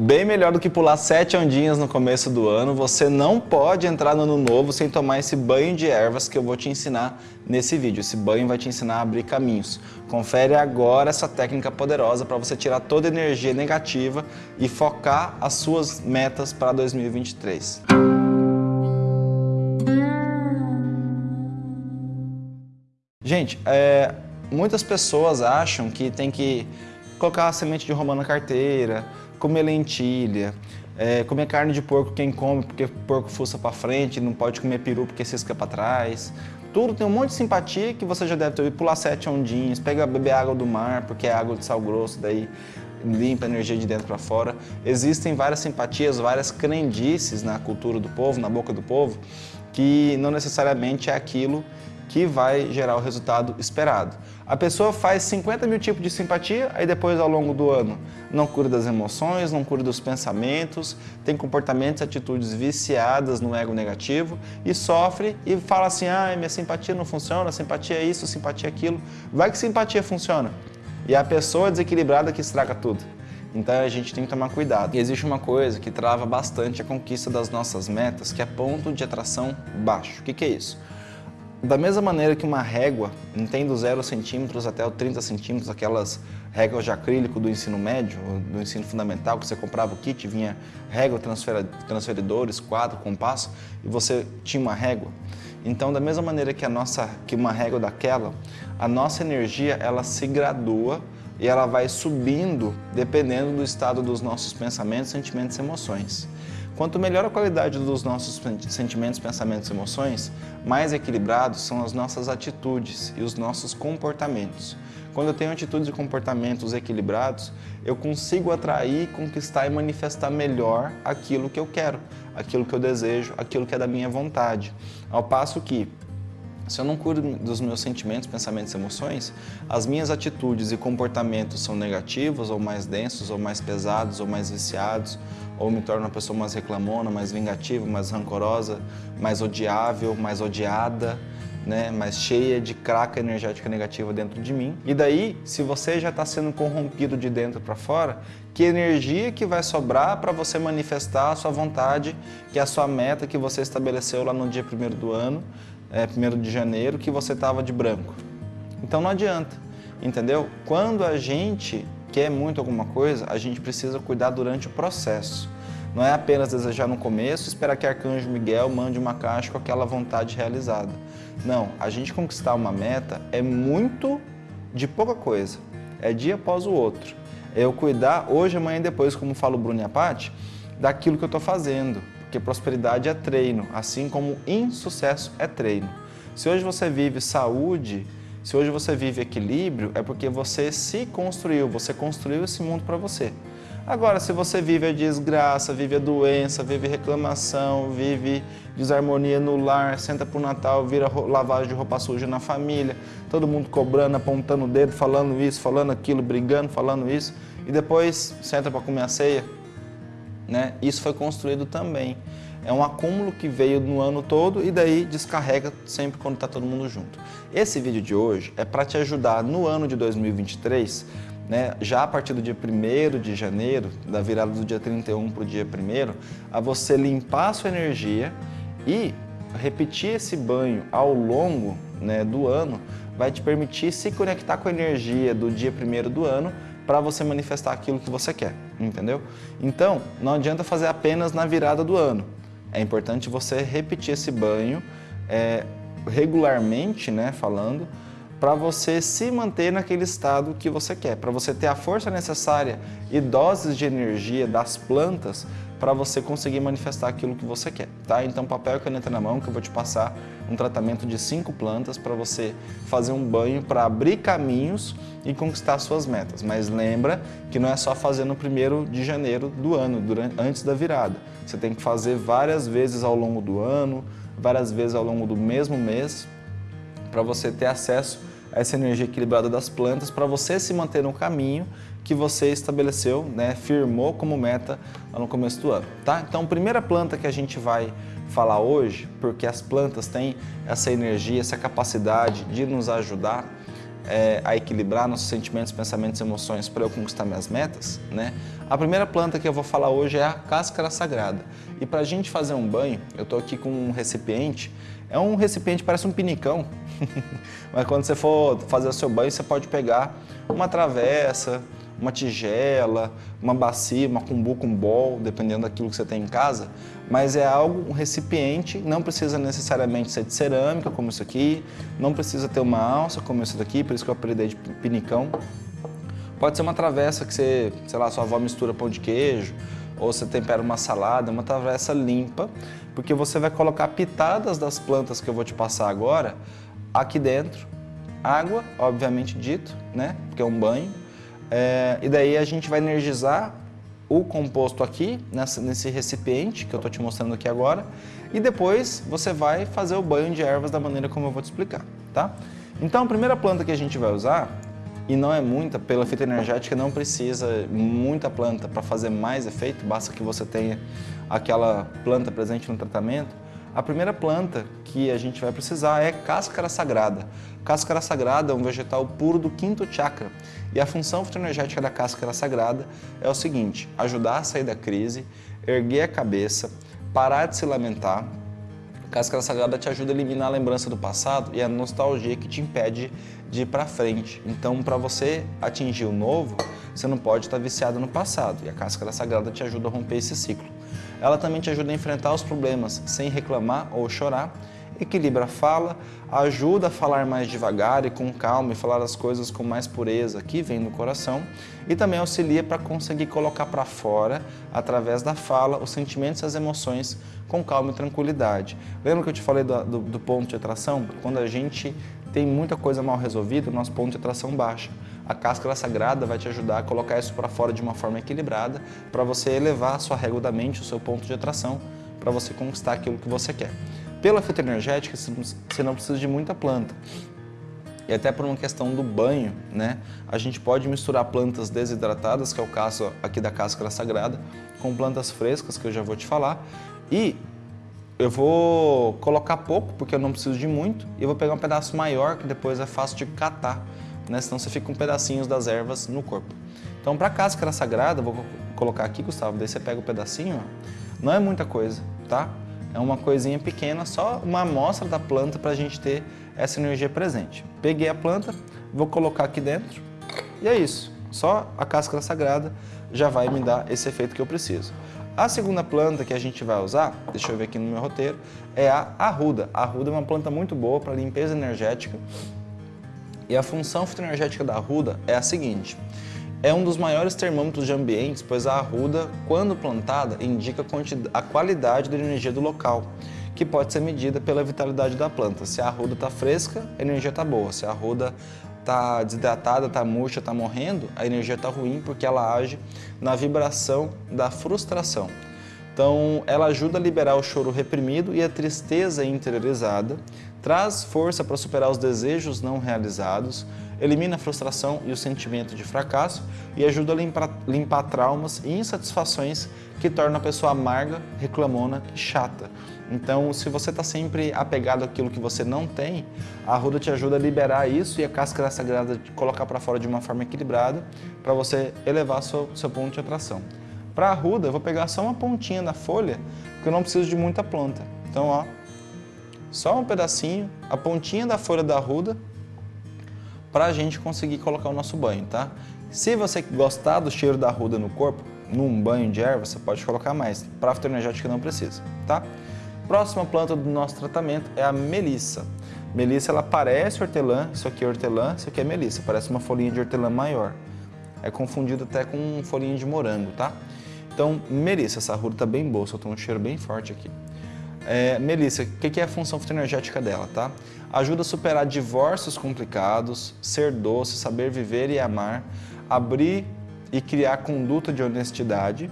Bem melhor do que pular sete ondinhas no começo do ano, você não pode entrar no ano novo sem tomar esse banho de ervas que eu vou te ensinar nesse vídeo. Esse banho vai te ensinar a abrir caminhos. Confere agora essa técnica poderosa para você tirar toda a energia negativa e focar as suas metas para 2023. Gente, é, muitas pessoas acham que tem que colocar a semente de romã na carteira, comer lentilha, é, comer carne de porco quem come porque porco fuça para frente, não pode comer peru porque cisca para trás. Tudo tem um monte de simpatia que você já deve ter ouvido. Pular sete ondinhos, pega beber água do mar porque é água de sal grosso, daí limpa a energia de dentro para fora. Existem várias simpatias, várias crendices na cultura do povo, na boca do povo, que não necessariamente é aquilo que vai gerar o resultado esperado. A pessoa faz 50 mil tipos de simpatia, aí depois ao longo do ano não cura das emoções, não cura dos pensamentos, tem comportamentos e atitudes viciadas no ego negativo e sofre e fala assim, ah, minha simpatia não funciona, simpatia é isso, simpatia é aquilo. Vai que simpatia funciona. E a pessoa desequilibrada que estraga tudo. Então a gente tem que tomar cuidado. E existe uma coisa que trava bastante a conquista das nossas metas, que é ponto de atração baixo. O que, que é isso? Da mesma maneira que uma régua, tem do 0 centímetros até o 30 centímetros, aquelas réguas de acrílico do ensino médio, do ensino fundamental, que você comprava o kit, vinha régua, transferidores, quadro, compasso, e você tinha uma régua. Então, da mesma maneira que, a nossa, que uma régua daquela, a nossa energia ela se gradua e ela vai subindo dependendo do estado dos nossos pensamentos, sentimentos e emoções. Quanto melhor a qualidade dos nossos sentimentos, pensamentos e emoções, mais equilibrados são as nossas atitudes e os nossos comportamentos. Quando eu tenho atitudes e comportamentos equilibrados, eu consigo atrair, conquistar e manifestar melhor aquilo que eu quero, aquilo que eu desejo, aquilo que é da minha vontade. Ao passo que, se eu não cuido dos meus sentimentos, pensamentos e emoções, as minhas atitudes e comportamentos são negativos, ou mais densos, ou mais pesados, ou mais viciados, ou me torno uma pessoa mais reclamona, mais vingativa, mais rancorosa, mais odiável, mais odiada, né, mais cheia de craca energética negativa dentro de mim. E daí, se você já está sendo corrompido de dentro para fora, que energia que vai sobrar para você manifestar a sua vontade, que é a sua meta que você estabeleceu lá no dia 1 do ano, é, 1 de janeiro, que você estava de branco. Então não adianta, entendeu? Quando a gente quer muito alguma coisa, a gente precisa cuidar durante o processo. Não é apenas desejar no começo esperar que Arcanjo Miguel mande uma caixa com aquela vontade realizada. Não, a gente conquistar uma meta é muito de pouca coisa. É dia após o outro. É eu cuidar hoje, amanhã e depois, como fala o Bruno e a daquilo que eu estou fazendo. Porque prosperidade é treino, assim como insucesso é treino. Se hoje você vive saúde, se hoje você vive equilíbrio, é porque você se construiu, você construiu esse mundo para você. Agora, se você vive a desgraça, vive a doença, vive reclamação, vive desarmonia no lar, senta pro Natal, vira lavagem de roupa suja na família, todo mundo cobrando, apontando o dedo, falando isso, falando aquilo, brigando, falando isso, e depois senta para comer a ceia, né? Isso foi construído também. É um acúmulo que veio no ano todo e daí descarrega sempre quando está todo mundo junto. Esse vídeo de hoje é para te ajudar no ano de 2023, né, já a partir do dia 1 de janeiro, da virada do dia 31 para o dia 1 a você limpar a sua energia e repetir esse banho ao longo né, do ano vai te permitir se conectar com a energia do dia 1 do ano para você manifestar aquilo que você quer, entendeu? Então, não adianta fazer apenas na virada do ano. É importante você repetir esse banho é, regularmente, né, falando, para você se manter naquele estado que você quer, para você ter a força necessária e doses de energia das plantas para você conseguir manifestar aquilo que você quer, tá? Então papel e caneta na mão que eu vou te passar um tratamento de cinco plantas para você fazer um banho para abrir caminhos e conquistar suas metas. Mas lembra que não é só fazer no primeiro de janeiro do ano, durante, antes da virada. Você tem que fazer várias vezes ao longo do ano, várias vezes ao longo do mesmo mês, para você ter acesso essa energia equilibrada das plantas, para você se manter no caminho que você estabeleceu, né, firmou como meta no começo do ano. Tá? Então, primeira planta que a gente vai falar hoje, porque as plantas têm essa energia, essa capacidade de nos ajudar, é, a equilibrar nossos sentimentos, pensamentos e emoções para eu conquistar minhas metas, né? A primeira planta que eu vou falar hoje é a cáscara sagrada. E para a gente fazer um banho, eu estou aqui com um recipiente, é um recipiente, parece um pinicão, mas quando você for fazer o seu banho, você pode pegar uma travessa, uma tigela, uma bacia, uma cumbuca, um bol, dependendo daquilo que você tem em casa, mas é algo, um recipiente, não precisa necessariamente ser de cerâmica, como isso aqui, não precisa ter uma alça, como isso daqui, por isso que eu apelidei de pinicão. Pode ser uma travessa que você, sei lá, sua avó mistura pão de queijo, ou você tempera uma salada, uma travessa limpa, porque você vai colocar pitadas das plantas que eu vou te passar agora aqui dentro, água, obviamente dito, né, porque é um banho, é, e daí a gente vai energizar o composto aqui, nessa, nesse recipiente que eu estou te mostrando aqui agora, e depois você vai fazer o banho de ervas da maneira como eu vou te explicar, tá? Então a primeira planta que a gente vai usar, e não é muita, pela fita energética não precisa muita planta para fazer mais efeito, basta que você tenha aquela planta presente no tratamento, a primeira planta que a gente vai precisar é cáscara sagrada. Cáscara sagrada é um vegetal puro do quinto chakra e a função fitoenergética da cáscara sagrada é o seguinte, ajudar a sair da crise, erguer a cabeça, parar de se lamentar. Cáscara sagrada te ajuda a eliminar a lembrança do passado e a nostalgia que te impede de ir para frente. Então, para você atingir o novo, você não pode estar viciado no passado e a cáscara sagrada te ajuda a romper esse ciclo. Ela também te ajuda a enfrentar os problemas sem reclamar ou chorar, equilibra a fala, ajuda a falar mais devagar e com calma e falar as coisas com mais pureza que vem do coração e também auxilia para conseguir colocar para fora, através da fala, os sentimentos e as emoções com calma e tranquilidade. Lembra que eu te falei do, do, do ponto de atração? Quando a gente tem muita coisa mal resolvida, o nosso ponto de atração baixa. A cáscara sagrada vai te ajudar a colocar isso para fora de uma forma equilibrada para você elevar a sua régua da mente, o seu ponto de atração, para você conquistar aquilo que você quer. Pela fitoenergética, você não precisa de muita planta. E até por uma questão do banho, né? A gente pode misturar plantas desidratadas, que é o caso aqui da cáscara sagrada, com plantas frescas, que eu já vou te falar. E eu vou colocar pouco, porque eu não preciso de muito, e eu vou pegar um pedaço maior, que depois é fácil de catar né? senão você fica com pedacinhos das ervas no corpo. Então, para a cáscara sagrada, vou colocar aqui, Gustavo, daí você pega o pedacinho, não é muita coisa, tá? É uma coisinha pequena, só uma amostra da planta para a gente ter essa energia presente. Peguei a planta, vou colocar aqui dentro e é isso. Só a cáscara sagrada já vai me dar esse efeito que eu preciso. A segunda planta que a gente vai usar, deixa eu ver aqui no meu roteiro, é a arruda. A arruda é uma planta muito boa para limpeza energética e a função fitoenergética da arruda é a seguinte. É um dos maiores termômetros de ambientes, pois a arruda, quando plantada, indica a qualidade da energia do local, que pode ser medida pela vitalidade da planta. Se a arruda está fresca, a energia está boa. Se a arruda está desidratada, está murcha, está morrendo, a energia está ruim porque ela age na vibração da frustração. Então, ela ajuda a liberar o choro reprimido e a tristeza interiorizada, traz força para superar os desejos não realizados, elimina a frustração e o sentimento de fracasso e ajuda a limpar, limpar traumas e insatisfações que tornam a pessoa amarga, reclamona e chata. Então, se você está sempre apegado àquilo que você não tem, a arruda te ajuda a liberar isso e a cáscara sagrada colocar para fora de uma forma equilibrada para você elevar seu, seu ponto de atração. Para a arruda, eu vou pegar só uma pontinha da folha, porque eu não preciso de muita planta. Então, ó, só um pedacinho, a pontinha da folha da arruda, para a gente conseguir colocar o nosso banho, tá? Se você gostar do cheiro da arruda no corpo, num banho de erva, você pode colocar mais. Para fitoenergética não precisa, tá? Próxima planta do nosso tratamento é a melissa. Melissa, ela parece hortelã, isso aqui é hortelã, isso aqui é melissa, parece uma folhinha de hortelã maior. É confundido até com folhinha de morango, tá? Então, melissa, essa arruda tá bem boa, soltou um cheiro bem forte aqui. É, Melissa, o que é a função fitoenergética dela, tá? Ajuda a superar divórcios complicados, ser doce, saber viver e amar, abrir e criar conduta de honestidade,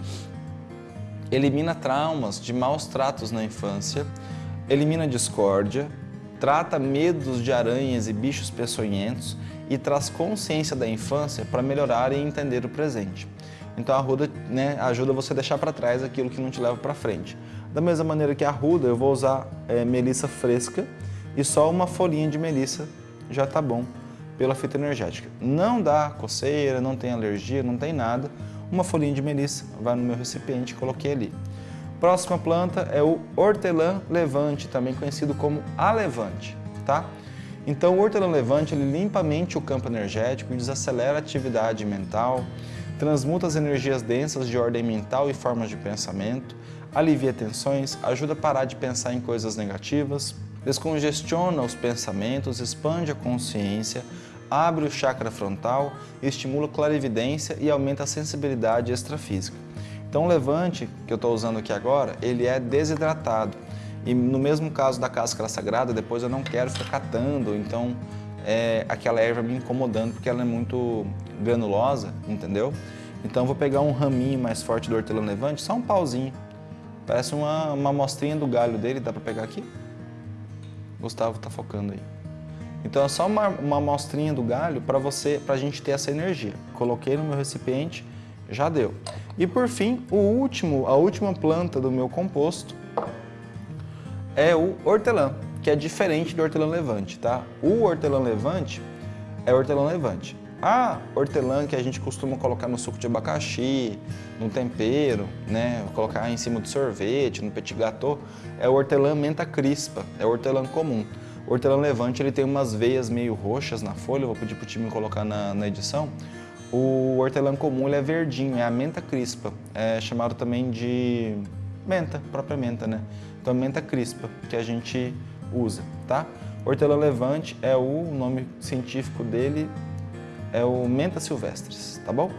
elimina traumas de maus tratos na infância, elimina discórdia, trata medos de aranhas e bichos peçonhentos e traz consciência da infância para melhorar e entender o presente. Então a ruda né, ajuda você a deixar para trás aquilo que não te leva para frente. Da mesma maneira que a ruda, eu vou usar é, melissa fresca e só uma folhinha de melissa já tá bom pela fitoenergética. Não dá coceira, não tem alergia, não tem nada. Uma folhinha de melissa vai no meu recipiente, coloquei ali. Próxima planta é o hortelã levante, também conhecido como alevante, tá? Então o hortelã levante ele limpa a mente o campo energético, desacelera a atividade mental, transmuta as energias densas de ordem mental e formas de pensamento, alivia tensões, ajuda a parar de pensar em coisas negativas, descongestiona os pensamentos, expande a consciência, abre o chakra frontal, estimula a clarividência e aumenta a sensibilidade extrafísica. Então o levante que eu estou usando aqui agora, ele é desidratado. E no mesmo caso da cáscara sagrada, depois eu não quero ficar catando, então é, aquela erva me incomodando porque ela é muito granulosa, entendeu? Então vou pegar um raminho mais forte do hortelã levante, só um pauzinho. Parece uma, uma amostrinha do galho dele, dá para pegar aqui? Gustavo está focando aí. Então é só uma, uma amostrinha do galho para você, para a gente ter essa energia. Coloquei no meu recipiente, já deu. E por fim, o último, a última planta do meu composto é o hortelã, que é diferente do hortelã levante, tá? O hortelã levante é hortelã levante. A hortelã que a gente costuma colocar no suco de abacaxi, no tempero, né, colocar em cima do sorvete, no petit gâteau, é o hortelã menta crispa, é o hortelã comum. O hortelã levante ele tem umas veias meio roxas na folha, vou pedir para o time colocar na, na edição. O hortelã comum ele é verdinho, é a menta crispa, é chamado também de menta, própria menta, né? Então menta crispa que a gente usa, tá? Hortelã levante é o nome científico dele, é o menta silvestris, tá bom?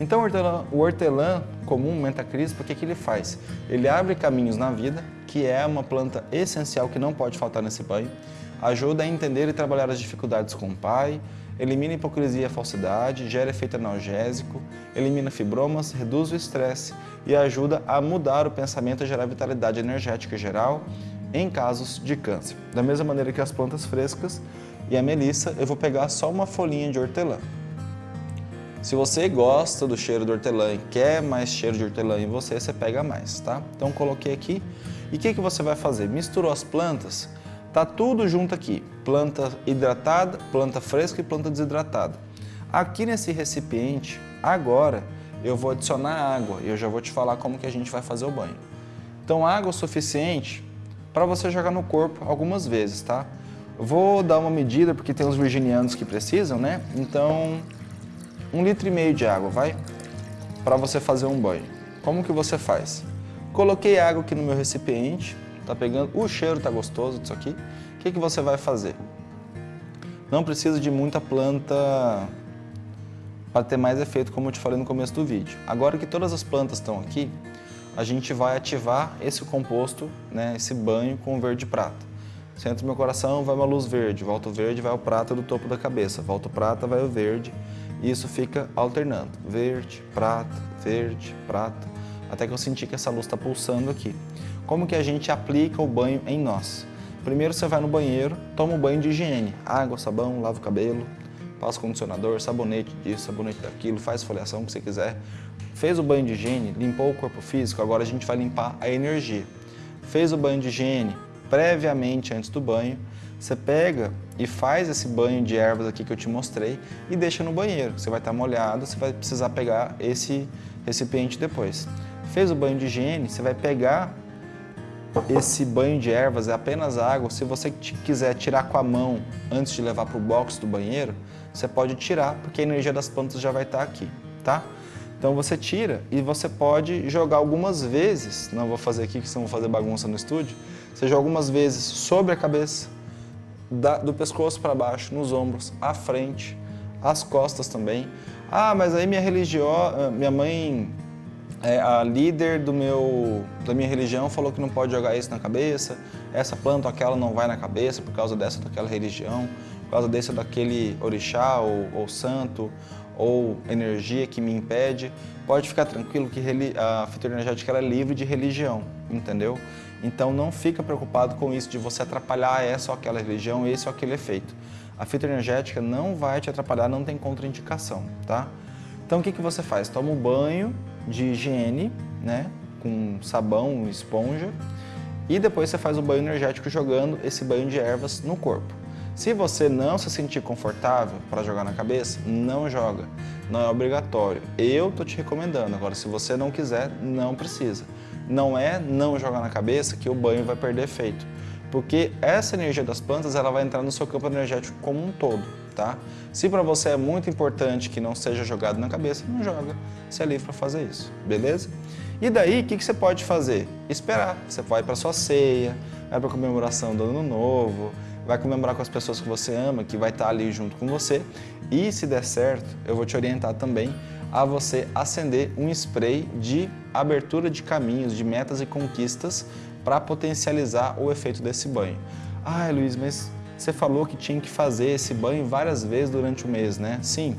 Então o hortelã, o hortelã comum, menta crispa, o que, que ele faz? Ele abre caminhos na vida, que é uma planta essencial que não pode faltar nesse banho, ajuda a entender e trabalhar as dificuldades com o pai, elimina hipocrisia e falsidade, gera efeito analgésico, elimina fibromas, reduz o estresse e ajuda a mudar o pensamento e gerar vitalidade energética geral em casos de câncer. Da mesma maneira que as plantas frescas e a melissa, eu vou pegar só uma folhinha de hortelã. Se você gosta do cheiro do hortelã e quer mais cheiro de hortelã em você, você pega mais, tá? Então coloquei aqui. E o que, que você vai fazer? Misturou as plantas, Tá tudo junto aqui, planta hidratada, planta fresca e planta desidratada. Aqui nesse recipiente, agora, eu vou adicionar água e eu já vou te falar como que a gente vai fazer o banho. Então, água o suficiente para você jogar no corpo algumas vezes, tá? Vou dar uma medida, porque tem os virginianos que precisam, né? Então, um litro e meio de água, vai? Para você fazer um banho. Como que você faz? Coloquei água aqui no meu recipiente, tá pegando, o cheiro tá gostoso disso aqui. O que, que você vai fazer? Não precisa de muita planta para ter mais efeito, como eu te falei no começo do vídeo. Agora que todas as plantas estão aqui, a gente vai ativar esse composto, né, esse banho com verde prata. Centro do meu coração vai uma luz verde, volta o verde, vai o prata do topo da cabeça, volta o prata, vai o verde, e isso fica alternando, verde, prata, verde, prata, até que eu sentir que essa luz está pulsando aqui. Como que a gente aplica o banho em nós? Primeiro você vai no banheiro, toma um banho de higiene, água, sabão, lava o cabelo, passa condicionador, sabonete disso, sabonete daquilo, faz esfoliação, o que você quiser. Fez o banho de higiene, limpou o corpo físico, agora a gente vai limpar a energia. Fez o banho de higiene previamente antes do banho, você pega e faz esse banho de ervas aqui que eu te mostrei e deixa no banheiro. Você vai estar molhado, você vai precisar pegar esse recipiente depois. Fez o banho de higiene, você vai pegar esse banho de ervas é apenas água. Se você quiser tirar com a mão antes de levar para o box do banheiro, você pode tirar, porque a energia das plantas já vai estar aqui, tá? Então você tira e você pode jogar algumas vezes, não vou fazer aqui que senão vou fazer bagunça no estúdio, você joga algumas vezes sobre a cabeça, da, do pescoço para baixo, nos ombros, à frente, as costas também. Ah, mas aí minha religião, ah, minha mãe é, a líder do meu, da minha religião falou que não pode jogar isso na cabeça, essa planta ou aquela não vai na cabeça por causa dessa ou daquela religião, por causa desse ou daquele orixá ou, ou santo ou energia que me impede. Pode ficar tranquilo que a fitoenergética é livre de religião, entendeu? Então não fica preocupado com isso de você atrapalhar essa ou aquela religião, esse ou aquele efeito. A fitoenergética não vai te atrapalhar, não tem contraindicação, tá? Então o que, que você faz? Toma um banho de higiene, né, com sabão, esponja, e depois você faz o banho energético jogando esse banho de ervas no corpo. Se você não se sentir confortável para jogar na cabeça, não joga. Não é obrigatório. Eu tô te recomendando. Agora, se você não quiser, não precisa. Não é não jogar na cabeça que o banho vai perder efeito. Porque essa energia das plantas ela vai entrar no seu campo energético como um todo, tá? Se para você é muito importante que não seja jogado na cabeça, não joga. Você é livre para fazer isso, beleza? E daí, o que, que você pode fazer? Esperar. Você vai para sua ceia, vai para comemoração do Ano Novo, vai comemorar com as pessoas que você ama, que vai estar ali junto com você. E se der certo, eu vou te orientar também a você acender um spray de abertura de caminhos, de metas e conquistas para potencializar o efeito desse banho. Ai, Luiz, mas você falou que tinha que fazer esse banho várias vezes durante o mês, né? Sim,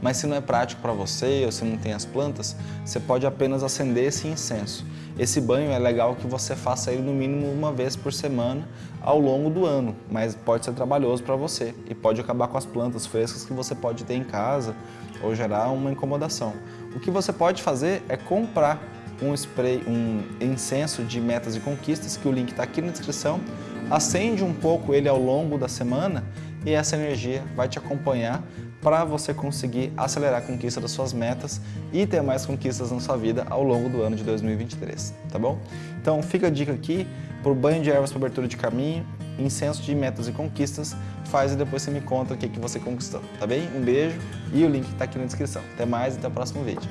mas se não é prático para você ou se não tem as plantas, você pode apenas acender esse incenso. Esse banho é legal que você faça ele no mínimo uma vez por semana ao longo do ano, mas pode ser trabalhoso para você e pode acabar com as plantas frescas que você pode ter em casa ou gerar uma incomodação. O que você pode fazer é comprar um spray, um incenso de metas e conquistas, que o link está aqui na descrição, acende um pouco ele ao longo da semana e essa energia vai te acompanhar para você conseguir acelerar a conquista das suas metas e ter mais conquistas na sua vida ao longo do ano de 2023, tá bom? Então fica a dica aqui, por banho de ervas para abertura de caminho, incenso de metas e conquistas, faz e depois você me conta o que, que você conquistou, tá bem? Um beijo e o link está aqui na descrição. Até mais e até o próximo vídeo.